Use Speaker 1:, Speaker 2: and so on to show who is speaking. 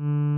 Speaker 1: Mm.